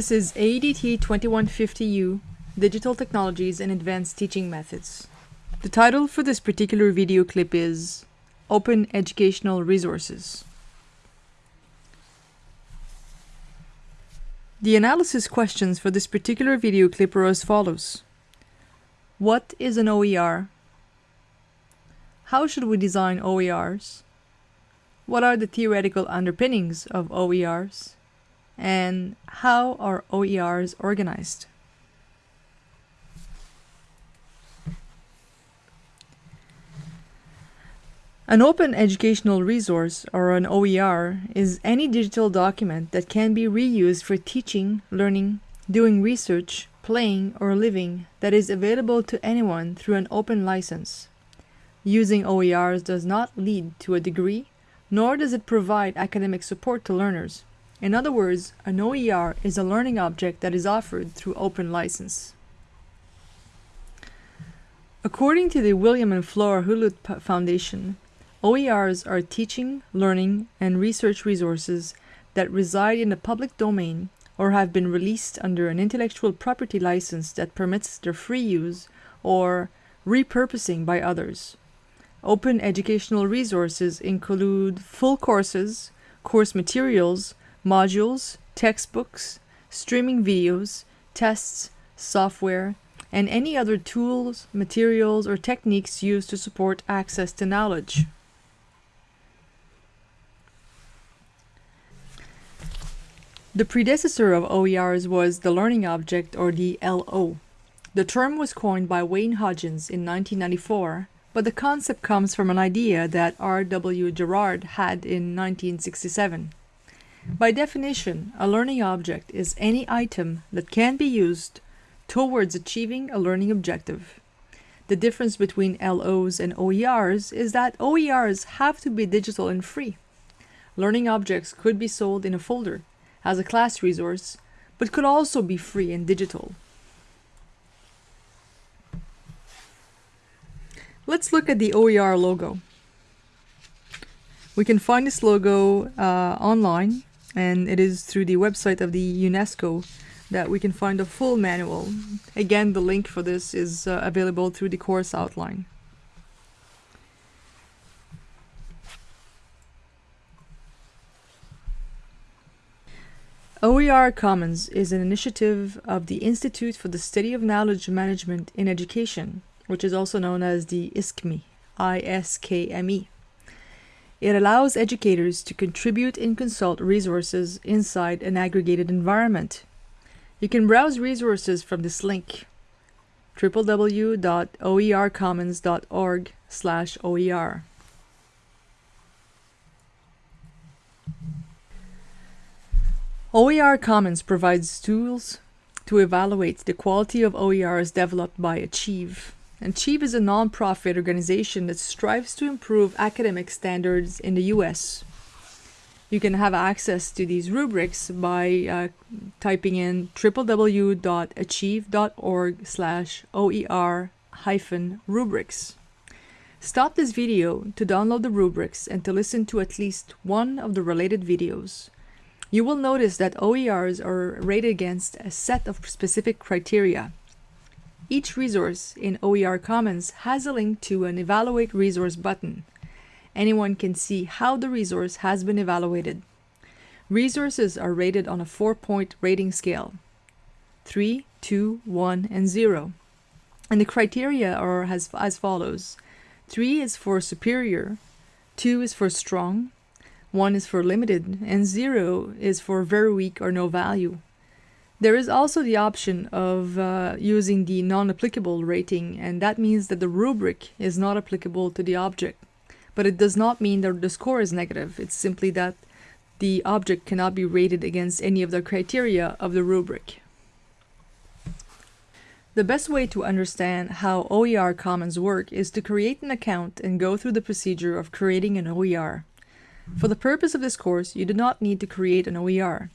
This is ADT 2150U, Digital Technologies and Advanced Teaching Methods. The title for this particular video clip is Open Educational Resources. The analysis questions for this particular video clip are as follows. What is an OER? How should we design OERs? What are the theoretical underpinnings of OERs? And how are OERs organized? An open educational resource, or an OER, is any digital document that can be reused for teaching, learning, doing research, playing, or living that is available to anyone through an open license. Using OERs does not lead to a degree, nor does it provide academic support to learners. In other words, an OER is a learning object that is offered through open license. According to the William and Flora Hewlett Foundation, OERs are teaching, learning, and research resources that reside in the public domain or have been released under an intellectual property license that permits their free use or repurposing by others. Open educational resources include full courses, course materials, modules, textbooks, streaming videos, tests, software, and any other tools, materials, or techniques used to support access to knowledge. The predecessor of OERs was the learning object or the LO. The term was coined by Wayne Hodgins in 1994 but the concept comes from an idea that R.W. Gerard had in 1967. By definition, a learning object is any item that can be used towards achieving a learning objective. The difference between LOs and OERs is that OERs have to be digital and free. Learning objects could be sold in a folder as a class resource, but could also be free and digital. Let's look at the OER logo. We can find this logo uh, online and it is through the website of the UNESCO that we can find a full manual. Again, the link for this is uh, available through the course outline. OER Commons is an initiative of the Institute for the Study of Knowledge Management in Education which is also known as the ISKME, I-S-K-M-E. It allows educators to contribute and consult resources inside an aggregated environment. You can browse resources from this link, www.oercommons.org slash OER. OER Commons provides tools to evaluate the quality of OERs developed by Achieve. And Achieve is a non-profit organization that strives to improve academic standards in the US. You can have access to these rubrics by uh, typing in www.achieve.org slash OER hyphen rubrics. Stop this video to download the rubrics and to listen to at least one of the related videos. You will notice that OERs are rated against a set of specific criteria. Each resource in OER Commons has a link to an Evaluate Resource button. Anyone can see how the resource has been evaluated. Resources are rated on a four-point rating scale. 3, 2, 1, and 0. And the criteria are as, as follows. 3 is for superior, 2 is for strong, 1 is for limited, and 0 is for very weak or no value. There is also the option of uh, using the non-applicable rating and that means that the rubric is not applicable to the object. But it does not mean that the score is negative, it's simply that the object cannot be rated against any of the criteria of the rubric. The best way to understand how OER Commons work is to create an account and go through the procedure of creating an OER. For the purpose of this course, you do not need to create an OER.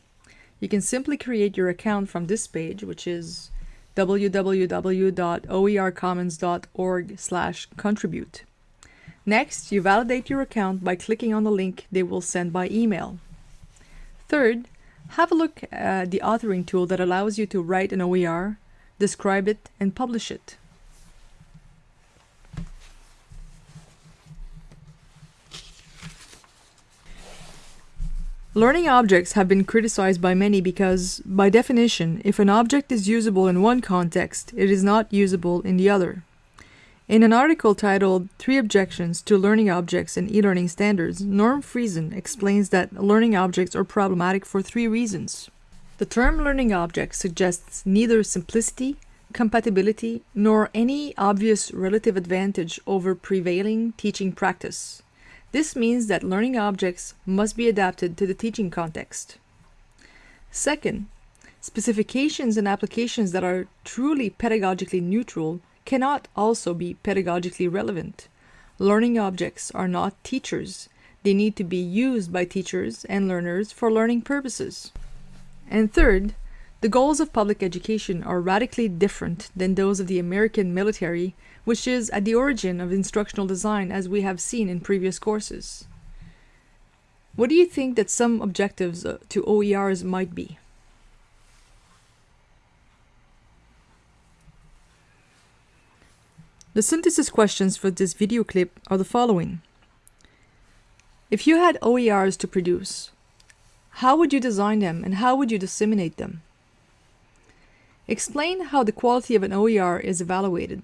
You can simply create your account from this page, which is www.oercommons.org slash contribute. Next, you validate your account by clicking on the link they will send by email. Third, Have a look at the authoring tool that allows you to write an OER, describe it, and publish it. Learning objects have been criticized by many because, by definition, if an object is usable in one context, it is not usable in the other. In an article titled Three Objections to Learning Objects and E-Learning Standards, Norm Friesen explains that learning objects are problematic for three reasons. The term learning object suggests neither simplicity, compatibility, nor any obvious relative advantage over prevailing teaching practice. This means that learning objects must be adapted to the teaching context. Second, specifications and applications that are truly pedagogically neutral cannot also be pedagogically relevant. Learning objects are not teachers. They need to be used by teachers and learners for learning purposes. And third, the goals of public education are radically different than those of the American military which is at the origin of instructional design as we have seen in previous courses. What do you think that some objectives uh, to OERs might be? The synthesis questions for this video clip are the following. If you had OERs to produce, how would you design them and how would you disseminate them? Explain how the quality of an OER is evaluated.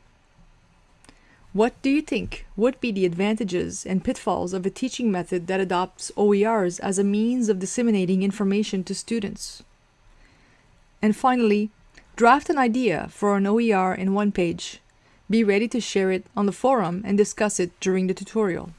What do you think would be the advantages and pitfalls of a teaching method that adopts OERs as a means of disseminating information to students? And finally, draft an idea for an OER in one page. Be ready to share it on the forum and discuss it during the tutorial.